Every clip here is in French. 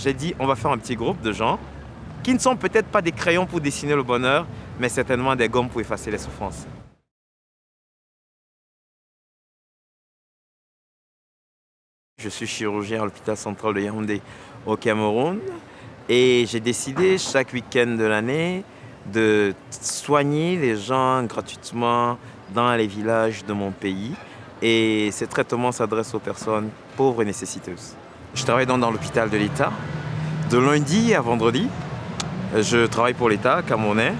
J'ai dit, on va faire un petit groupe de gens qui ne sont peut-être pas des crayons pour dessiner le bonheur, mais certainement des gommes pour effacer les souffrances. Je suis chirurgien à l'hôpital central de Yaoundé au Cameroun et j'ai décidé chaque week-end de l'année de soigner les gens gratuitement dans les villages de mon pays et ces traitements s'adressent aux personnes pauvres et nécessiteuses. Je travaille dans l'hôpital de l'État. De lundi à vendredi, je travaille pour l'État camerounais.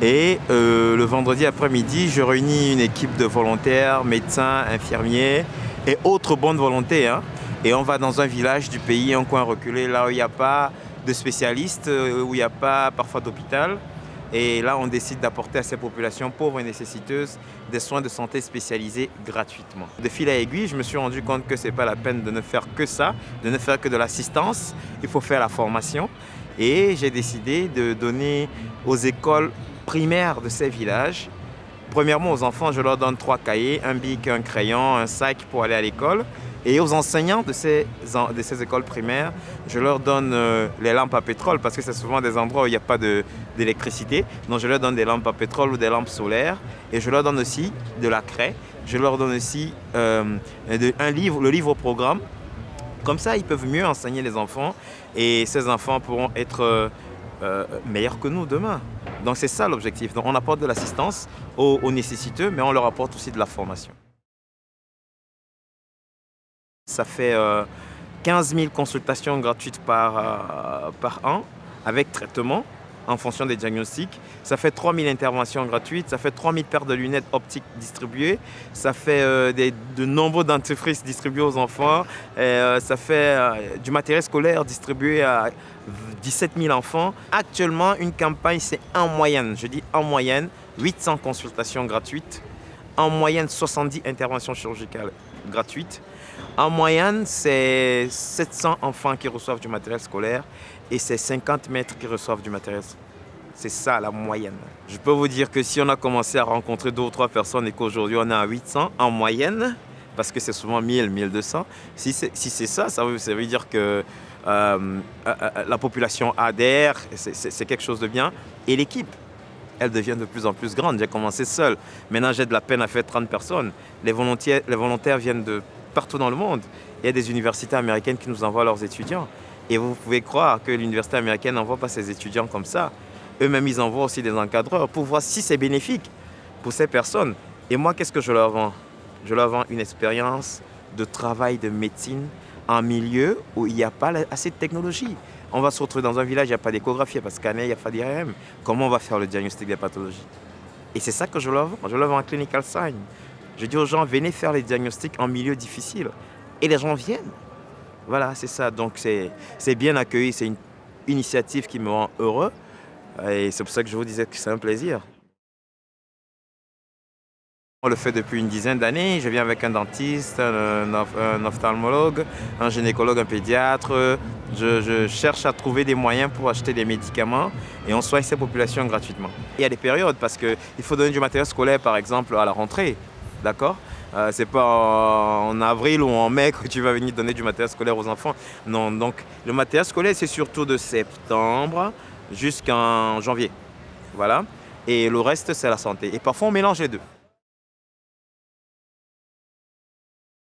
Et euh, le vendredi après-midi, je réunis une équipe de volontaires, médecins, infirmiers et autres bonnes volontés. Hein. Et on va dans un village du pays, un coin reculé, là où il n'y a pas de spécialistes, euh, où il n'y a pas parfois d'hôpital. Et là, on décide d'apporter à ces populations pauvres et nécessiteuses des soins de santé spécialisés gratuitement. De fil à aiguille, je me suis rendu compte que ce n'est pas la peine de ne faire que ça, de ne faire que de l'assistance. Il faut faire la formation. Et j'ai décidé de donner aux écoles primaires de ces villages Premièrement, aux enfants, je leur donne trois cahiers, un bic, un crayon, un sac pour aller à l'école. Et aux enseignants de ces, écoles primaires, je leur donne euh, les lampes à pétrole parce que c'est souvent des endroits où il n'y a pas d'électricité. Donc je leur donne des lampes à pétrole ou des lampes solaires. Et je leur donne aussi de la craie. Je leur donne aussi euh, un livre, le livre au programme. Comme ça, ils peuvent mieux enseigner les enfants et ces enfants pourront être euh, meilleurs que nous demain. Donc c'est ça l'objectif. on apporte de l'assistance aux nécessiteux, mais on leur apporte aussi de la formation. Ça fait 15 euh, 000 consultations gratuites par, euh, par an avec traitement en fonction des diagnostics. Ça fait 3 000 interventions gratuites, ça fait 3 000 paires de lunettes optiques distribuées, ça fait euh, de nombreux dentifrices distribués aux enfants, ça fait du matériel scolaire distribué à 17 000 enfants. Actuellement, une campagne, c'est en moyenne, je dis en moyenne, 800 consultations gratuites, en moyenne 70 interventions chirurgicales gratuites. En moyenne, c'est 700 enfants qui reçoivent du matériel scolaire et c'est 50 maîtres qui reçoivent du matériel c'est ça la moyenne. Je peux vous dire que si on a commencé à rencontrer deux ou trois personnes et qu'aujourd'hui on est à 800 en moyenne, parce que c'est souvent 1000, 1200, si c'est ça, ça veut, ça veut, dire que euh, euh, euh, la population adhère, c'est quelque chose de bien. Et l'équipe, elle devient de plus en plus grande. J'ai commencé seul. Maintenant, j'ai de la peine à faire 30 personnes. Les volontaires, les volontaires viennent de partout dans le monde. Il y a des universités américaines qui nous envoient leurs étudiants. Et vous pouvez croire que l'université américaine n'envoie pas ses étudiants comme ça. Eux-mêmes, ils envoient aussi des encadreurs pour voir si c'est bénéfique pour ces personnes. Et moi, qu'est-ce que je leur vends? Je leur vends une expérience de travail de médecine en milieu où il n'y a pas assez de technologie. On va se retrouver dans un village, il n'y a pas d'échographie, il n'y a pas de scanner, il n'y a pas d'IRM. Comment on va faire le diagnostic des pathologies? Et c'est ça que je leur vends. Je leur vends un clinical sign. Je dis aux gens, venez faire les diagnostics en milieu difficile. Et les gens viennent. Voilà, c'est ça. Donc c'est bien accueilli, c'est une initiative qui me rend heureux. Et c'est pour ça que je vous disais que c'est un plaisir. On le fait depuis une dizaine d'années. Je viens avec un dentiste, un, ophtalmologue, un gynécologue, un pédiatre. Je, cherche à trouver des moyens pour acheter des médicaments et on soigne ces populations gratuitement. Il y a des périodes parce qu'il faut donner du matériel scolaire, par exemple, à la rentrée. D'accord? Euh, c'est pas en avril ou en mai que tu vas venir donner du matériel scolaire aux enfants. Non, donc le matériel scolaire, c'est surtout de septembre jusqu'en janvier. Voilà. Et le reste, c'est la santé. Et parfois, on mélange les deux.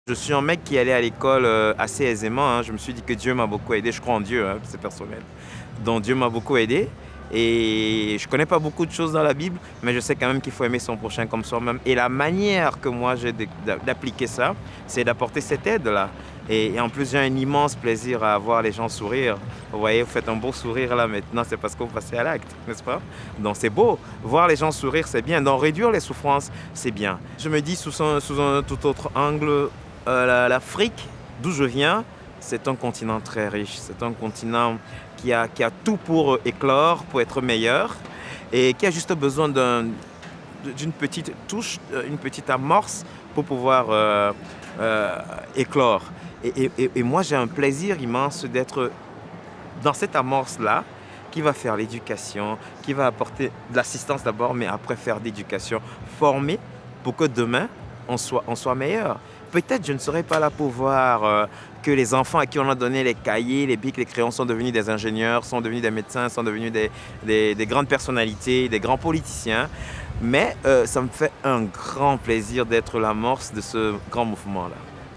Je suis un mec qui allait à l'école euh, assez aisément. Hein. Je me suis dit que Dieu m'a beaucoup aidé. Je crois en Dieu, hein, c'est personnel. Donc Dieu m'a beaucoup aidé. Et je ne connais pas beaucoup de choses dans la Bible, mais je sais quand même qu'il faut aimer son prochain comme soi-même. Et la manière que moi j'ai d'appliquer ça, c'est d'apporter cette aide-là. Et, en plus, j'ai un immense plaisir à voir les gens sourire. Vous voyez, vous faites un beau sourire là maintenant, c'est parce que vous passez à l'acte, n'est-ce pas? Donc c'est beau. Voir les gens sourire, c'est bien. Donc réduire les souffrances, c'est bien. Je me dis sous un, sous un tout autre angle, euh, l'Afrique, d'où je viens, c'est un continent très riche. C'est un continent qui a, qui a tout pour éclore, pour être meilleur et qui a juste besoin d'une petite touche, euh, une petite amorce pour pouvoir euh, éclore. Et, et moi, j'ai un plaisir immense d'être dans cette amorce-là qui va faire l'éducation, qui va apporter de l'assistance d'abord, mais après faire d'éducation, former pour que demain, on soit, on soit meilleur. Peut-être je ne serai pas là pour voir que les enfants à qui on a donné les cahiers, les bics, les crayons sont devenus des ingénieurs, sont devenus des médecins, sont devenus des, grandes personnalités, des grands politiciens. Mais euh, ça me fait un grand plaisir d'être l'amorce de ce grand mouvement-là.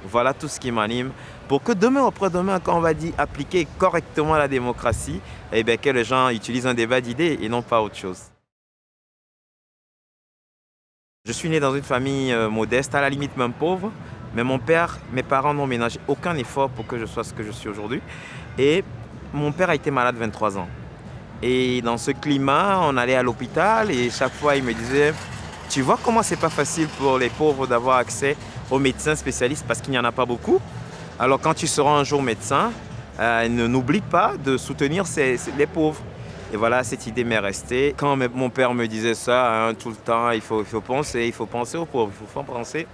Voilà tout ce qui m'anime pour que demain, après-demain, quand on va dire appliquer correctement la démocratie, eh bien, que les gens utilisent un débat d'idées et non pas autre chose. Je suis né dans une famille euh, modeste, à la limite même pauvre, mais mon père, mes parents n'ont ménagé aucun effort pour que je sois ce que je suis aujourd'hui. Et mon père a été malade 23 ans. Et dans ce climat, on allait à l'hôpital et chaque fois, il me disait « Tu vois comment c'est pas facile pour les pauvres d'avoir accès aux médecins spécialistes parce qu'il n'y en a pas beaucoup. Alors quand tu seras un jour médecin, euh, n'oublie pas de soutenir les pauvres. » Et voilà, cette idée m'est restée. Quand mon père me disait ça hein, tout le temps, il faut, il faut penser, il faut penser aux pauvres, il faut penser.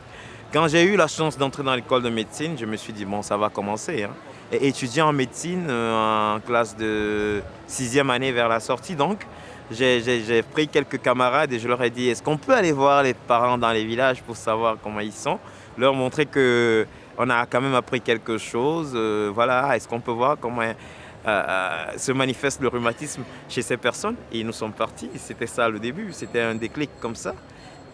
Quand j'ai eu la chance d'entrer dans l'école de médecine, je me suis dit, bon, ça va commencer. Hein. Et étudier en médecine euh, en classe de sixième année vers la sortie, donc, j'ai pris quelques camarades et je leur ai dit, est-ce qu'on peut aller voir les parents dans les villages pour savoir comment ils sont? Leur montrer que on a quand même appris quelque chose. Euh, voilà, est-ce qu'on peut voir comment euh, se manifeste le rhumatisme chez ces personnes? Et nous sommes partis, c'était ça le début, c'était un déclic comme ça.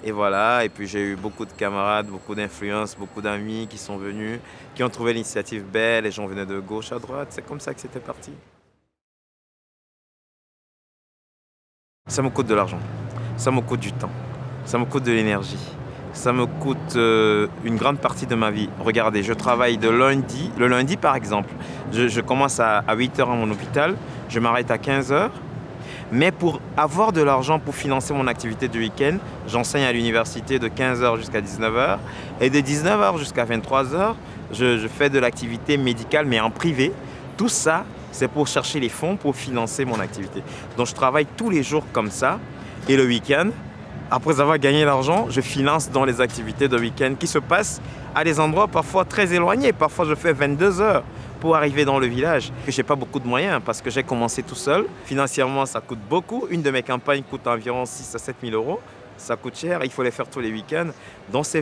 Et voilà, et puis j'ai eu beaucoup de camarades, beaucoup d'influences, beaucoup d'amis qui sont venus, qui ont trouvé l'initiative belle, les gens venaient de gauche à droite, c'est comme ça que c'était parti. Ça me coûte de l'argent, ça me coûte du temps, ça me coûte de l'énergie ça me coûte euh, une grande partie de ma vie. Regardez, je travaille de lundi, le lundi par exemple, je, commence à, 8 h à mon hôpital, je m'arrête à 15 h mais pour avoir de l'argent pour financer mon activité du week-end, j'enseigne à l'université de 15h jusqu'à 19h et de 19h jusqu'à 23h, je, je fais de l'activité médicale mais en privé. Tout ça, c'est pour chercher les fonds pour financer mon activité. Donc je travaille tous les jours comme ça et le week-end, après avoir gagné l'argent, je finance dans les activités de week-end qui se passent à des endroits parfois très éloignés. Parfois, je fais 22 heures pour arriver dans le village. Je n'ai pas beaucoup de moyens parce que j'ai commencé tout seul. Financièrement, ça coûte beaucoup. Une de mes campagnes coûte environ 6 à 7 000 euros. Ça coûte cher, il faut les faire tous les week-ends. Donc ça,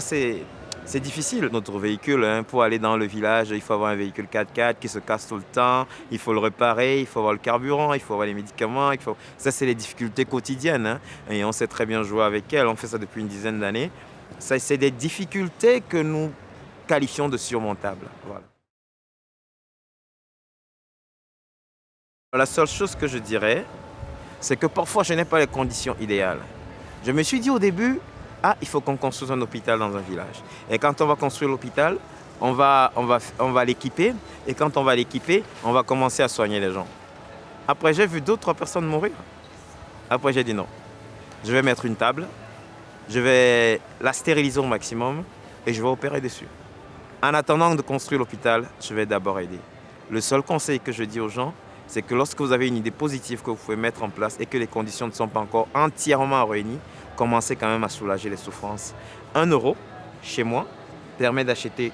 c'est difficile. Notre véhicule, hein, pour aller dans le village, il faut avoir un véhicule 4x4 qui se casse tout le temps, il faut le réparer, il faut avoir le carburant, il faut avoir les médicaments. Ça, c'est les difficultés quotidiennes. Hein. et on sait très bien jouer avec elles. On fait ça depuis une dizaine d'années. Ça, c'est des difficultés que nous qualifions de surmontables. La seule chose que je dirais, c'est que parfois, je n'ai pas les conditions idéales. Je me suis dit au début, ah, il faut qu'on construise un hôpital dans un village. Et quand on va construire l'hôpital, on va, l'équiper. Et quand on va l'équiper, on va commencer à soigner les gens. Après, j'ai vu d'autres personnes mourir. Après, j'ai dit non. Je vais mettre une table, je vais la stériliser au maximum et je vais opérer dessus. En attendant de construire l'hôpital, je vais d'abord aider. Le seul conseil que je dis aux gens, c'est que lorsque vous avez une idée positive que vous pouvez mettre en place et que les conditions ne sont pas encore entièrement réunies, commencer quand même à soulager les souffrances. Un euro, chez moi, permet d'acheter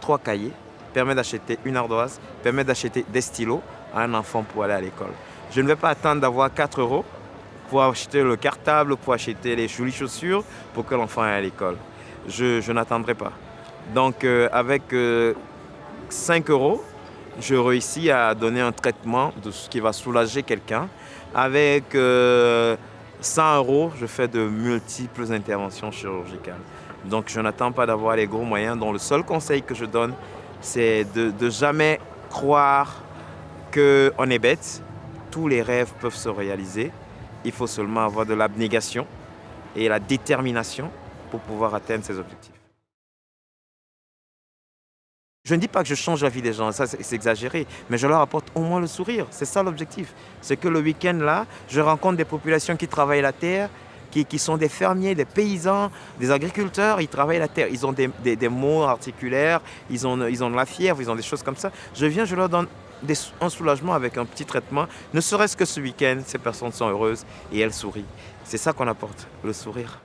trois cahiers, permet d'acheter une ardoise, permet d'acheter des stylos à un enfant pour aller à l'école. Je ne vais pas attendre d'avoir 4 euros pour acheter le cartable, pour acheter les jolies chaussures pour que l'enfant aille à l'école. Je, n'attendrai pas. Donc euh, avec 5 euh, euros, je réussis à donner un traitement de ce qui va soulager quelqu'un. Avec euh, 100 euros, je fais de multiples interventions chirurgicales. Donc je n'attends pas d'avoir les gros moyens. Donc le seul conseil que je donne, c'est de, de jamais croire qu'on est bête. Tous les rêves peuvent se réaliser. Il faut seulement avoir de l'abnégation et la détermination pour pouvoir atteindre ses objectifs. Je ne dis pas que je change la vie des gens, ça c'est exagéré, mais je leur apporte au moins le sourire. C'est ça l'objectif. C'est que le week-end là, je rencontre des populations qui travaillent la terre, qui, sont des fermiers, des paysans, des agriculteurs, ils travaillent la terre. Ils ont des, mots articulaires, ils ont, ils ont de la fièvre, ils ont des choses comme ça. Je viens, je leur donne un soulagement avec un petit traitement. Ne serait-ce que ce week-end, ces personnes sont heureuses et elles sourient. C'est ça qu'on apporte, le sourire.